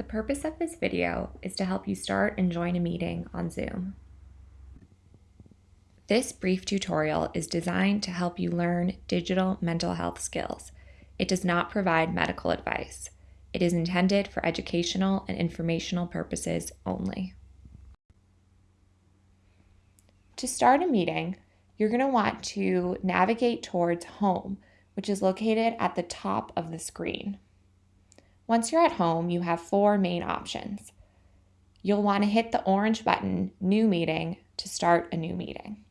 The purpose of this video is to help you start and join a meeting on Zoom. This brief tutorial is designed to help you learn digital mental health skills. It does not provide medical advice. It is intended for educational and informational purposes only. To start a meeting, you're going to want to navigate towards Home, which is located at the top of the screen. Once you're at home, you have four main options. You'll want to hit the orange button, New Meeting, to start a new meeting.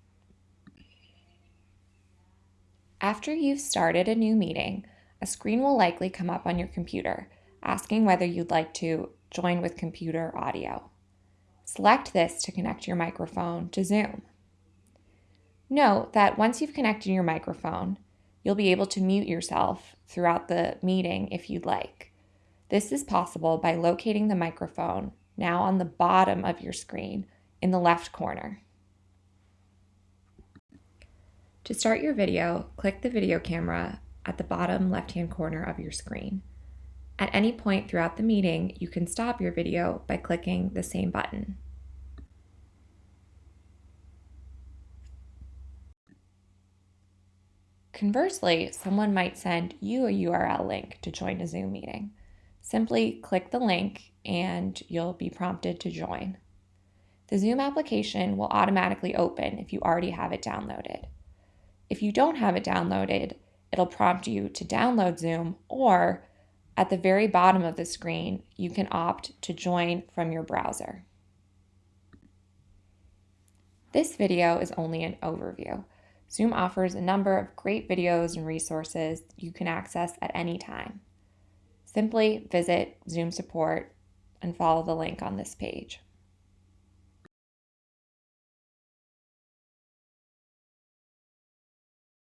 After you've started a new meeting, a screen will likely come up on your computer asking whether you'd like to join with computer audio. Select this to connect your microphone to Zoom. Note that once you've connected your microphone, you'll be able to mute yourself throughout the meeting if you'd like. This is possible by locating the microphone now on the bottom of your screen in the left corner. To start your video, click the video camera at the bottom left-hand corner of your screen. At any point throughout the meeting, you can stop your video by clicking the same button. Conversely, someone might send you a URL link to join a Zoom meeting. Simply click the link and you'll be prompted to join. The Zoom application will automatically open if you already have it downloaded. If you don't have it downloaded, it'll prompt you to download Zoom or at the very bottom of the screen, you can opt to join from your browser. This video is only an overview. Zoom offers a number of great videos and resources you can access at any time. Simply visit Zoom support and follow the link on this page.